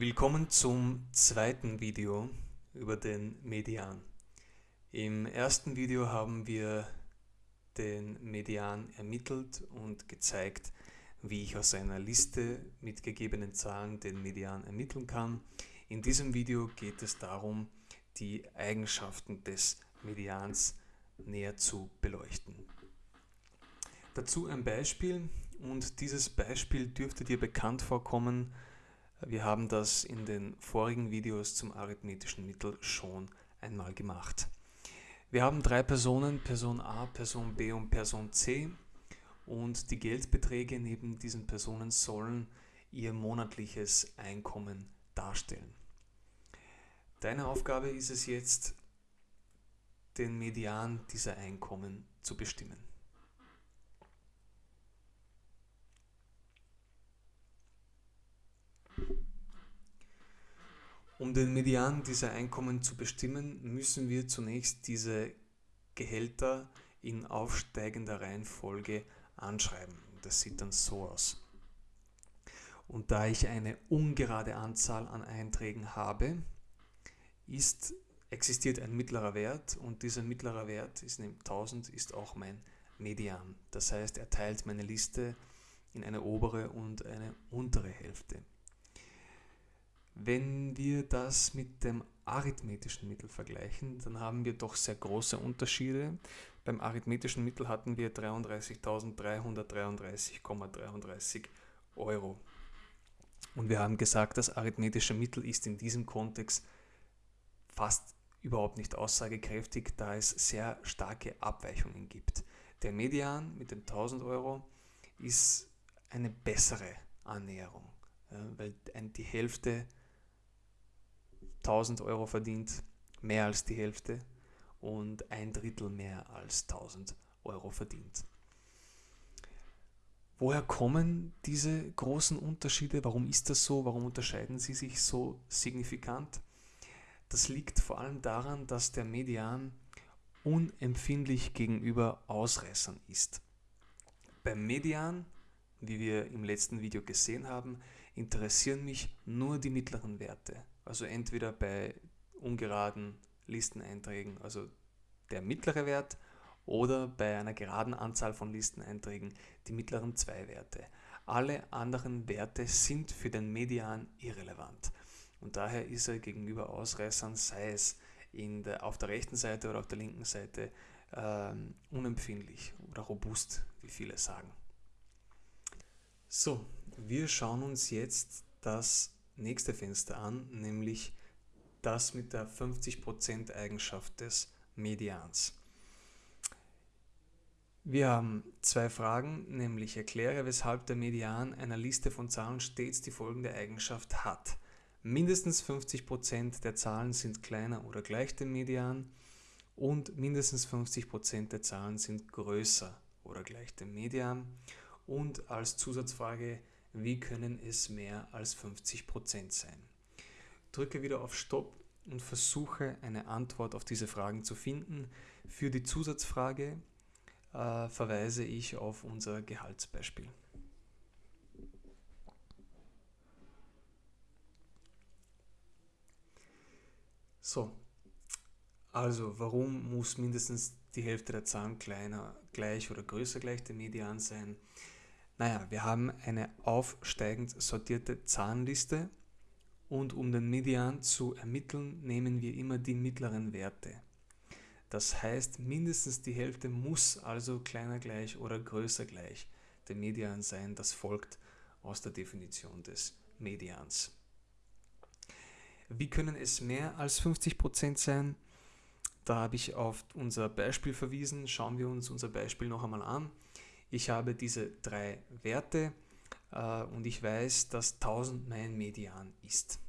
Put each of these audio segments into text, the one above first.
Willkommen zum zweiten Video über den Median. Im ersten Video haben wir den Median ermittelt und gezeigt, wie ich aus einer Liste mit gegebenen Zahlen den Median ermitteln kann. In diesem Video geht es darum, die Eigenschaften des Medians näher zu beleuchten. Dazu ein Beispiel und dieses Beispiel dürfte dir bekannt vorkommen, wir haben das in den vorigen Videos zum arithmetischen Mittel schon einmal gemacht. Wir haben drei Personen, Person A, Person B und Person C und die Geldbeträge neben diesen Personen sollen ihr monatliches Einkommen darstellen. Deine Aufgabe ist es jetzt, den Median dieser Einkommen zu bestimmen. Um den Median dieser Einkommen zu bestimmen, müssen wir zunächst diese Gehälter in aufsteigender Reihenfolge anschreiben. Das sieht dann so aus. Und da ich eine ungerade Anzahl an Einträgen habe, ist, existiert ein mittlerer Wert und dieser mittlere Wert ist 1000 ist auch mein Median. Das heißt, er teilt meine Liste in eine obere und eine untere Hälfte. Wenn wir das mit dem arithmetischen Mittel vergleichen, dann haben wir doch sehr große Unterschiede. Beim arithmetischen Mittel hatten wir 33.333,33 Euro. Und wir haben gesagt, das arithmetische Mittel ist in diesem Kontext fast überhaupt nicht aussagekräftig, da es sehr starke Abweichungen gibt. Der Median mit den 1000 Euro ist eine bessere Annäherung, weil die Hälfte 1000 Euro verdient, mehr als die Hälfte und ein Drittel mehr als 1000 Euro verdient. Woher kommen diese großen Unterschiede? Warum ist das so? Warum unterscheiden sie sich so signifikant? Das liegt vor allem daran, dass der Median unempfindlich gegenüber Ausreißern ist. Beim Median, wie wir im letzten Video gesehen haben, interessieren mich nur die mittleren Werte. Also entweder bei ungeraden Listeneinträgen, also der mittlere Wert, oder bei einer geraden Anzahl von Listeneinträgen die mittleren zwei Werte. Alle anderen Werte sind für den Median irrelevant. Und daher ist er gegenüber Ausreißern, sei es der, auf der rechten Seite oder auf der linken Seite, ähm, unempfindlich oder robust, wie viele sagen. So, wir schauen uns jetzt das nächste Fenster an, nämlich das mit der 50% Eigenschaft des Medians. Wir haben zwei Fragen, nämlich erkläre, weshalb der Median einer Liste von Zahlen stets die folgende Eigenschaft hat. Mindestens 50% der Zahlen sind kleiner oder gleich dem Median und mindestens 50% der Zahlen sind größer oder gleich dem Median. Und als Zusatzfrage wie können es mehr als 50% sein? Drücke wieder auf Stopp und versuche eine Antwort auf diese Fragen zu finden. Für die Zusatzfrage äh, verweise ich auf unser Gehaltsbeispiel. So, also warum muss mindestens die Hälfte der Zahlen kleiner, gleich oder größer gleich dem Median sein? Naja, wir haben eine aufsteigend sortierte Zahlenliste und um den Median zu ermitteln, nehmen wir immer die mittleren Werte. Das heißt, mindestens die Hälfte muss also kleiner gleich oder größer gleich dem Median sein. Das folgt aus der Definition des Medians. Wie können es mehr als 50% sein? Da habe ich auf unser Beispiel verwiesen. Schauen wir uns unser Beispiel noch einmal an. Ich habe diese drei Werte äh, und ich weiß, dass 1000 mein Median ist.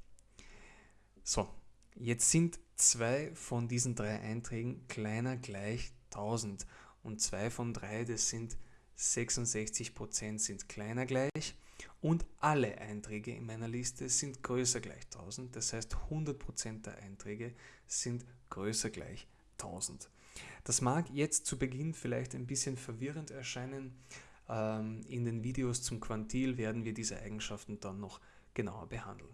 So, jetzt sind zwei von diesen drei Einträgen kleiner gleich 1000 und zwei von drei, das sind 66% sind kleiner gleich und alle Einträge in meiner Liste sind größer gleich 1000. Das heißt 100% der Einträge sind größer gleich 1000. Das mag jetzt zu Beginn vielleicht ein bisschen verwirrend erscheinen. Ähm, in den Videos zum Quantil werden wir diese Eigenschaften dann noch genauer behandeln.